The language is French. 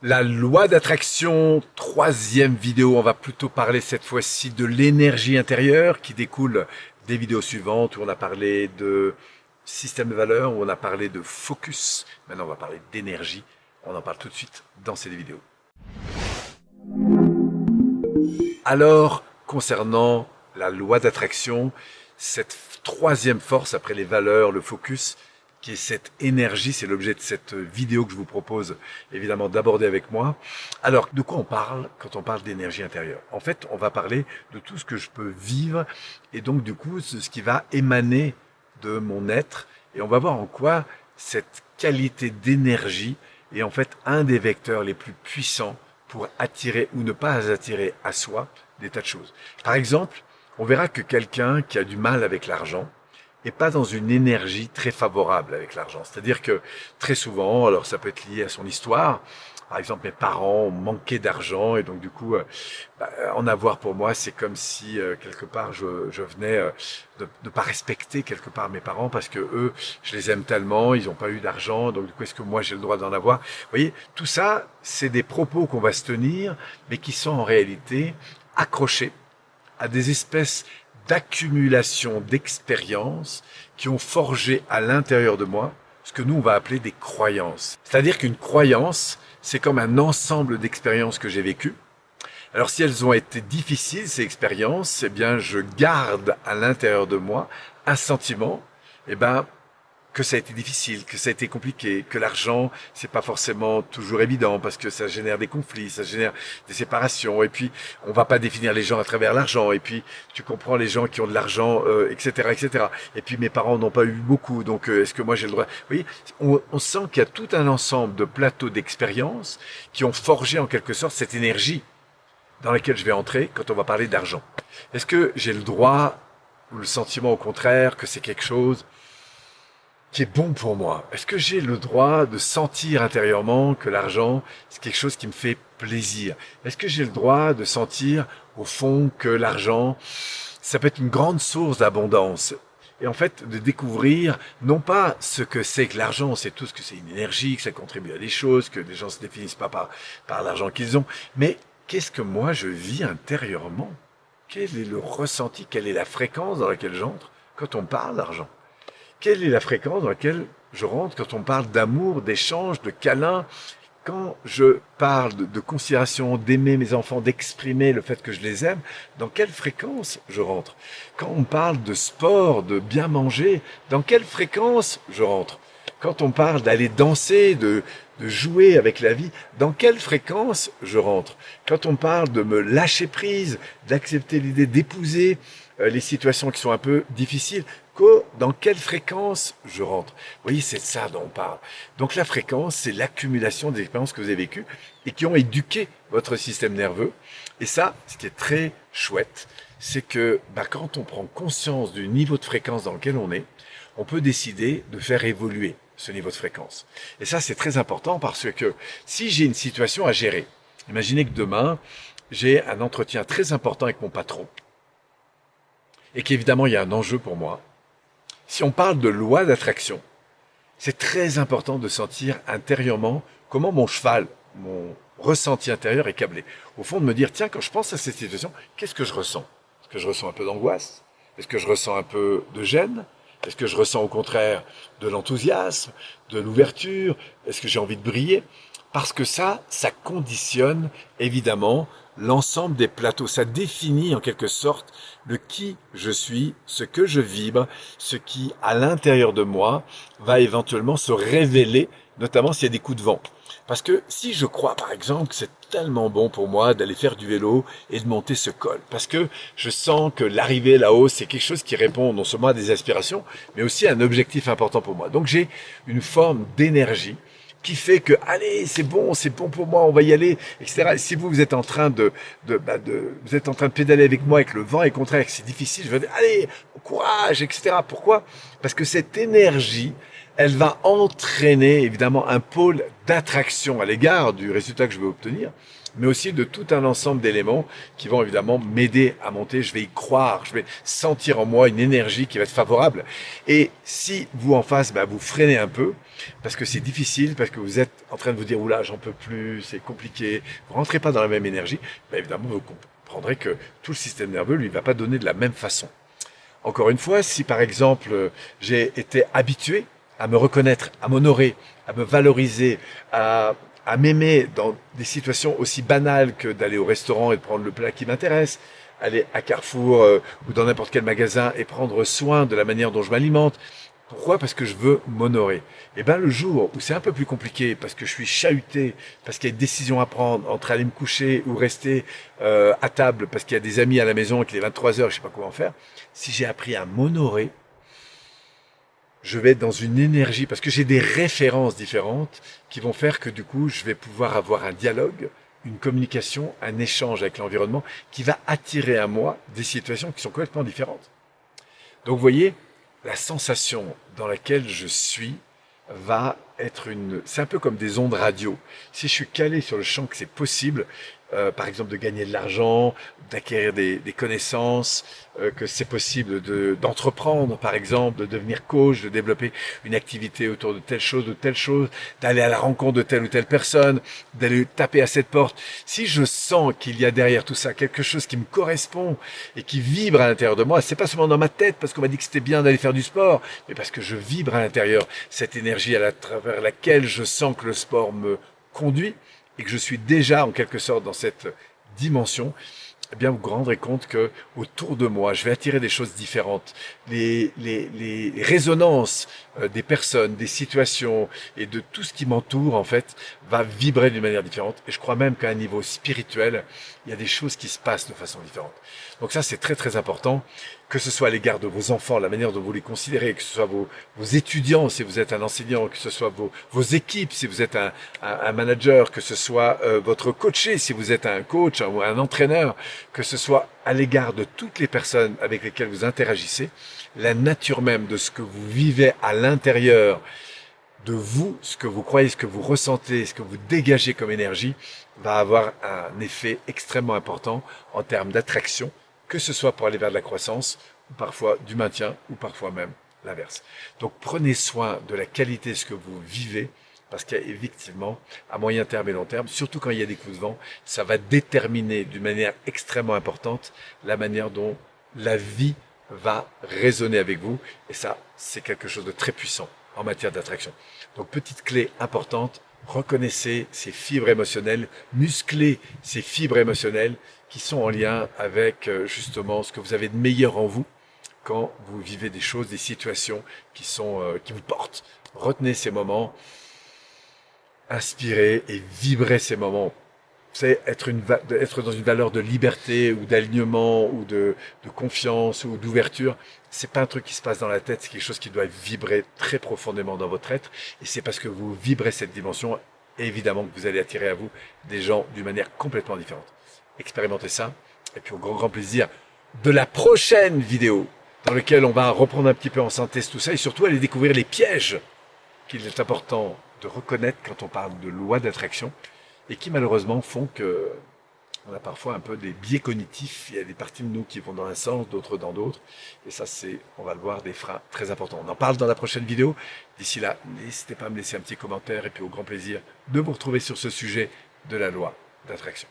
La loi d'attraction, troisième vidéo, on va plutôt parler cette fois-ci de l'énergie intérieure qui découle des vidéos suivantes où on a parlé de système de valeurs, où on a parlé de focus. Maintenant, on va parler d'énergie. On en parle tout de suite dans ces vidéos. Alors, concernant la loi d'attraction, cette troisième force après les valeurs, le focus, qui est cette énergie, c'est l'objet de cette vidéo que je vous propose évidemment d'aborder avec moi. Alors, de quoi on parle quand on parle d'énergie intérieure? En fait, on va parler de tout ce que je peux vivre et donc du coup, ce qui va émaner de mon être et on va voir en quoi cette qualité d'énergie est en fait un des vecteurs les plus puissants pour attirer ou ne pas attirer à soi des tas de choses. Par exemple, on verra que quelqu'un qui a du mal avec l'argent, et pas dans une énergie très favorable avec l'argent. C'est-à-dire que très souvent, alors ça peut être lié à son histoire, par exemple, mes parents manqué d'argent et donc du coup, euh, bah, en avoir pour moi, c'est comme si euh, quelque part je, je venais euh, de ne pas respecter quelque part mes parents parce que eux, je les aime tellement, ils n'ont pas eu d'argent, donc du coup, est-ce que moi j'ai le droit d'en avoir? Vous voyez, tout ça, c'est des propos qu'on va se tenir, mais qui sont en réalité accrochés à des espèces d'accumulation d'expériences qui ont forgé à l'intérieur de moi ce que nous on va appeler des croyances. C'est-à-dire qu'une croyance, c'est comme un ensemble d'expériences que j'ai vécues. Alors si elles ont été difficiles, ces expériences, eh bien je garde à l'intérieur de moi un sentiment, eh ben que ça a été difficile, que ça a été compliqué, que l'argent, c'est pas forcément toujours évident parce que ça génère des conflits, ça génère des séparations. Et puis, on va pas définir les gens à travers l'argent. Et puis, tu comprends les gens qui ont de l'argent, euh, etc., etc. Et puis, mes parents n'ont pas eu beaucoup, donc euh, est-ce que moi j'ai le droit? Vous voyez, on, on sent qu'il y a tout un ensemble de plateaux d'expériences qui ont forgé en quelque sorte cette énergie dans laquelle je vais entrer quand on va parler d'argent. Est-ce que j'ai le droit ou le sentiment au contraire que c'est quelque chose qui est bon pour moi. Est-ce que j'ai le droit de sentir intérieurement que l'argent, c'est quelque chose qui me fait plaisir? Est-ce que j'ai le droit de sentir au fond que l'argent, ça peut être une grande source d'abondance? Et en fait de découvrir non pas ce que c'est que l'argent, c'est tout ce que c'est une énergie, que ça contribue à des choses, que les gens se définissent pas par, par l'argent qu'ils ont, mais qu'est-ce que moi je vis intérieurement? Quel est le ressenti? Quelle est la fréquence dans laquelle j'entre quand on parle d'argent? Quelle est la fréquence dans laquelle je rentre quand on parle d'amour, d'échange, de câlin? Quand je parle de, considération, d'aimer mes enfants, d'exprimer le fait que je les aime, dans quelle fréquence je rentre? Quand on parle de sport, de bien manger, dans quelle fréquence je rentre? Quand on parle d'aller danser, de, de jouer avec la vie, dans quelle fréquence je rentre? Quand on parle de me lâcher prise, d'accepter l'idée d'épouser euh, les situations qui sont un peu difficiles, dans quelle fréquence je rentre? Vous voyez, c'est ça dont on parle. Donc la fréquence, c'est l'accumulation des expériences que vous avez vécues et qui ont éduqué votre système nerveux. Et ça, ce qui est très chouette, c'est que bah, quand on prend conscience du niveau de fréquence dans lequel on est, on peut décider de faire évoluer ce niveau de fréquence. Et ça, c'est très important parce que si j'ai une situation à gérer, imaginez que demain, j'ai un entretien très important avec mon patron, et qu'évidemment, il y a un enjeu pour moi, si on parle de loi d'attraction, c'est très important de sentir intérieurement comment mon cheval, mon ressenti intérieur est câblé. Au fond, de me dire, tiens, quand je pense à cette situation, qu'est-ce que je ressens? Est-ce que je ressens un peu d'angoisse? Est-ce que je ressens un peu de gêne? Est-ce que je ressens au contraire de l'enthousiasme, de l'ouverture? Est-ce que j'ai envie de briller? Parce que ça, ça conditionne évidemment l'ensemble des plateaux. Ça définit en quelque sorte le qui je suis, ce que je vibre, ce qui, à l'intérieur de moi, va éventuellement se révéler, notamment s'il y a des coups de vent. Parce que si je crois, par exemple, que c'est tellement bon pour moi d'aller faire du vélo et de monter ce col, parce que je sens que l'arrivée là-haut, c'est quelque chose qui répond non seulement à des aspirations, mais aussi à un objectif important pour moi. Donc j'ai une forme d'énergie qui fait que allez c'est bon c'est bon pour moi on va y aller etc si vous vous êtes en train de de, bah de vous êtes en train de pédaler avec moi avec le vent est contraire que c'est difficile je vais dire allez courage etc pourquoi? Parce que cette énergie elle va entraîner évidemment un pôle d'attraction à l'égard du résultat que je veux obtenir, mais aussi de tout un ensemble d'éléments qui vont évidemment m'aider à monter. Je vais y croire, je vais sentir en moi une énergie qui va être favorable. Et si vous en face, bah, vous freinez un peu, parce que c'est difficile, parce que vous êtes en train de vous dire, oula, j'en peux plus, c'est compliqué, vous rentrez pas dans la même énergie, bah, évidemment, vous comprendrez que tout le système nerveux, lui, va pas donner de la même façon. Encore une fois, si par exemple, j'ai été habitué à me reconnaître, à m'honorer, à me valoriser, à, à m'aimer dans des situations aussi banales que d'aller au restaurant et de prendre le plat qui m'intéresse, aller à Carrefour euh, ou dans n'importe quel magasin et prendre soin de la manière dont je m'alimente. Pourquoi? Parce que je veux m'honorer. Et eh ben le jour où c'est un peu plus compliqué, parce que je suis chahuté, parce qu'il y a une décision à prendre entre aller me coucher ou rester euh, à table, parce qu'il y a des amis à la maison et qu'il est 23 heures, je sais pas comment faire. Si j'ai appris à m'honorer, je vais être dans une énergie, parce que j'ai des références différentes qui vont faire que du coup, je vais pouvoir avoir un dialogue, une communication, un échange avec l'environnement qui va attirer à moi des situations qui sont complètement différentes. Donc vous voyez, la sensation dans laquelle je suis va être une... C'est un peu comme des ondes radio. Si je suis calé sur le champ que c'est possible, euh, par exemple de gagner de l'argent, d'acquérir des, connaissances, euh, que c'est possible de d'entreprendre, par exemple, de devenir coach, de développer une activité autour de telle chose ou telle chose, d'aller à la rencontre de telle ou telle personne, d'aller taper à cette porte. Si je sens qu'il y a derrière tout ça quelque chose qui me correspond et qui vibre à l'intérieur de moi, c'est pas seulement dans ma tête parce qu'on m'a dit que c'était bien d'aller faire du sport, mais parce que je vibre à l'intérieur cette énergie à travers laquelle je sens que le sport me conduit et que je suis déjà en quelque sorte dans cette dimension, eh bien vous vous rendrez compte que autour de moi, je vais attirer des choses différentes. Les, les, les résonances euh, des personnes, des situations et de tout ce qui m'entoure en fait va vibrer d'une manière différente. Et je crois même qu'à un niveau spirituel, il y a des choses qui se passent de façon différente. Donc ça, c'est très très important, que ce soit à l'égard de vos enfants, la manière dont vous les considérez, que ce soit vos, vos étudiants, si vous êtes un enseignant, que ce soit vos, vos équipes, si vous êtes un, un, manager, que ce soit euh, votre coaché, si vous êtes un coach ou un entraîneur, que ce soit à l'égard de toutes les personnes avec lesquelles vous interagissez, la nature même de ce que vous vivez à l'intérieur de vous, ce que vous croyez, ce que vous ressentez, ce que vous dégagez comme énergie, va avoir un effet extrêmement important en termes d'attraction, que ce soit pour aller vers de la croissance, ou parfois du maintien, ou parfois même l'inverse. Donc prenez soin de la qualité de ce que vous vivez, parce qu'effectivement, à moyen terme et long terme, surtout quand il y a des coups de vent, ça va déterminer d'une manière extrêmement importante la manière dont la vie va résonner avec vous. Et ça, c'est quelque chose de très puissant en matière d'attraction. Donc, petite clé importante, reconnaissez ces fibres émotionnelles, musclez ces fibres émotionnelles qui sont en lien avec euh, justement ce que vous avez de meilleur en vous quand vous vivez des choses, des situations qui sont euh, qui vous portent. Retenez ces moments, inspirez et vibrez ces moments c'est être, une, être dans une valeur de liberté ou d'alignement ou de, de, confiance ou d'ouverture. C'est pas un truc qui se passe dans la tête, c'est quelque chose qui doit vibrer très profondément dans votre être. Et c'est parce que vous vibrez cette dimension, évidemment, que vous allez attirer à vous des gens d'une manière complètement différente. Expérimentez ça. Et puis au grand, grand plaisir de la prochaine vidéo dans laquelle on va reprendre un petit peu en synthèse tout ça et surtout aller découvrir les pièges qu'il est important de reconnaître quand on parle de loi d'attraction et qui malheureusement font que on a parfois un peu des biais cognitifs. Il y a des parties de nous qui vont dans un sens, d'autres dans d'autres. Et ça, c'est, on va le voir, des freins très importants. On en parle dans la prochaine vidéo. D'ici là, n'hésitez pas à me laisser un petit commentaire et puis au grand plaisir de vous retrouver sur ce sujet de la loi d'attraction.